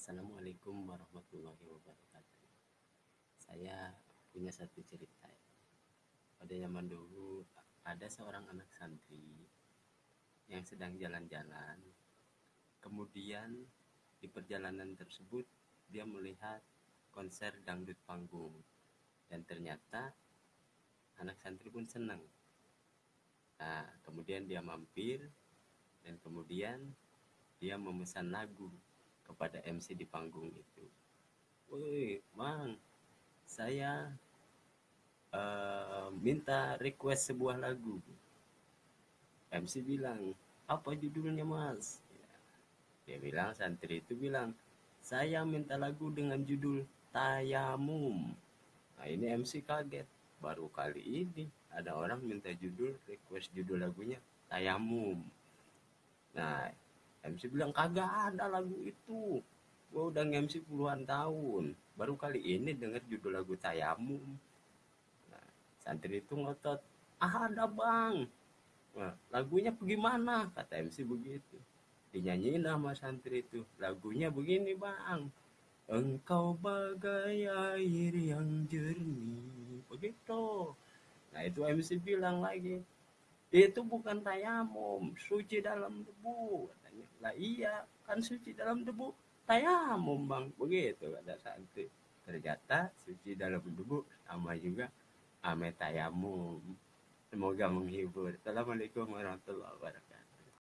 Assalamualaikum warahmatullahi wabarakatuh. Saya punya satu cerita. Pada zaman dulu ada seorang anak santri yang sedang jalan-jalan. Kemudian di perjalanan tersebut dia melihat konser dangdut panggung dan ternyata anak santri pun senang. Nah, kemudian dia mampir dan kemudian dia memesan lagu kepada MC di panggung itu. Woi, Mang, saya uh, minta request sebuah lagu. MC bilang, apa judulnya mas? Dia bilang, santri itu bilang, saya minta lagu dengan judul Tayamum. Nah ini MC kaget, baru kali ini ada orang minta judul, request judul lagunya Tayamum. Nah MC bilang kagak ada lagu itu. Gue udah MC puluhan tahun. Baru kali ini denger judul lagu Tayamum nah, santri itu ngotot ah ada bang. Nah, lagunya bagaimana kata MC begitu. Dinyanyiin sama santri itu lagunya begini bang. Engkau bagai air yang jernih. Begitu. Nah itu MC bilang lagi itu bukan tayamum suci dalam debu katanya. Lah iya kan suci dalam debu tayamum bang. Begitu kata santri. Ternyata suci dalam debu sama juga ame tayamum. Semoga menghibur. Assalamualaikum warahmatullahi wabarakatuh